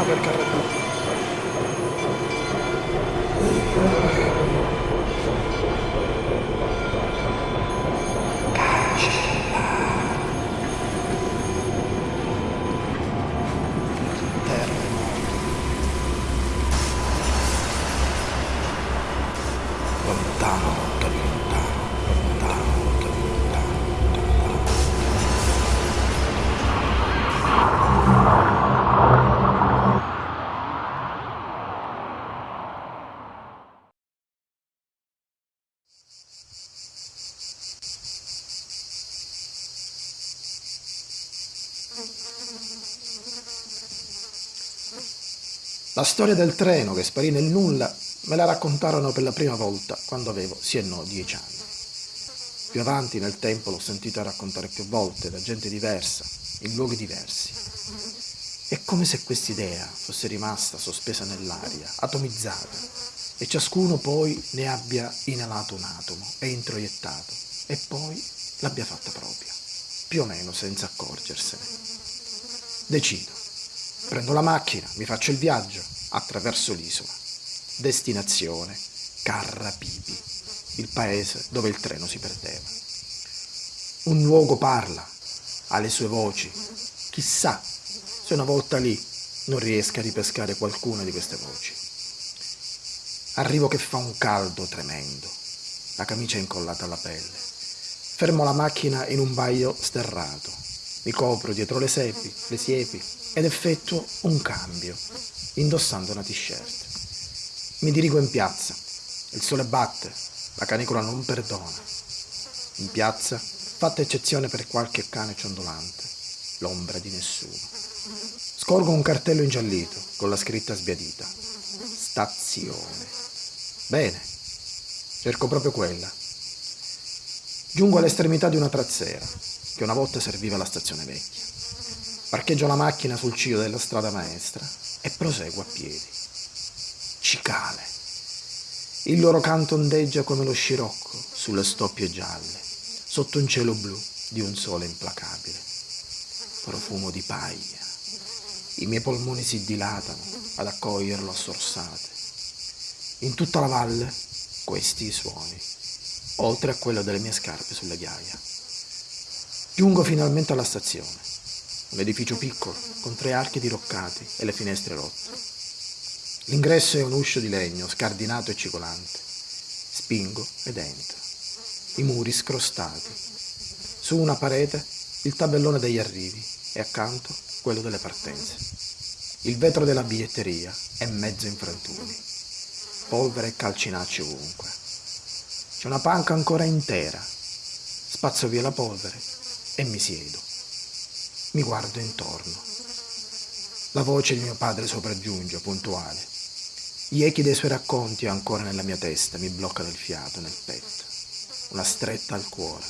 treno per Carrabina. lontano, La storia del treno che sparì nel nulla me la raccontarono per la prima volta quando avevo sì e no dieci anni. Più avanti nel tempo l'ho sentita raccontare più volte da gente diversa, in luoghi diversi. È come se quest'idea fosse rimasta sospesa nell'aria, atomizzata, e ciascuno poi ne abbia inalato un atomo e introiettato, e poi l'abbia fatta propria, più o meno senza accorgersene. Decido. Prendo la macchina, mi faccio il viaggio attraverso l'isola. Destinazione Carrapipi, il paese dove il treno si perdeva. Un luogo parla, ha le sue voci. Chissà se una volta lì non riesca a ripescare qualcuna di queste voci. Arrivo che fa un caldo tremendo, la camicia incollata alla pelle. Fermo la macchina in un baio sterrato, mi copro dietro le sepi, le siepi ed effettuo un cambio, indossando una t-shirt. Mi dirigo in piazza, il sole batte, la canicola non perdona. In piazza, fatta eccezione per qualche cane ciondolante, l'ombra di nessuno. Scorgo un cartello ingiallito con la scritta sbiadita. Stazione. Bene, cerco proprio quella. Giungo all'estremità di una trazzera, che una volta serviva alla stazione vecchia. Parcheggio la macchina sul ciglio della strada maestra e proseguo a piedi. Cicale. Il loro canto ondeggia come lo scirocco sulle stoppie gialle, sotto un cielo blu di un sole implacabile. Profumo di paglia. I miei polmoni si dilatano ad accoglierlo a sorsate. In tutta la valle questi i suoni, oltre a quello delle mie scarpe sulle ghiaia. Giungo finalmente alla stazione un edificio piccolo, con tre archi diroccati e le finestre rotte. L'ingresso è un uscio di legno, scardinato e cicolante. Spingo ed entro. I muri scrostati. Su una parete il tabellone degli arrivi e accanto quello delle partenze. Il vetro della biglietteria è mezzo in frantumi. Polvere e calcinacci ovunque. C'è una panca ancora intera. Spazzo via la polvere e mi siedo. Mi guardo intorno. La voce di mio padre sopraggiunge, puntuale. Gli echi dei suoi racconti ancora nella mia testa mi bloccano il fiato nel petto. Una stretta al cuore.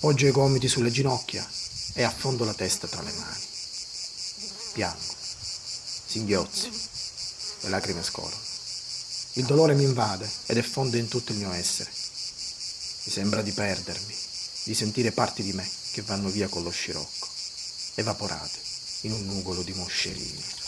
Poggio i gomiti sulle ginocchia e affondo la testa tra le mani. Piango. Singhiozzi. Le lacrime scorrono. Il dolore mi invade ed effonde in tutto il mio essere. Mi sembra di perdermi, di sentire parti di me che vanno via con lo scirocco evaporate in un nugolo di moscerini.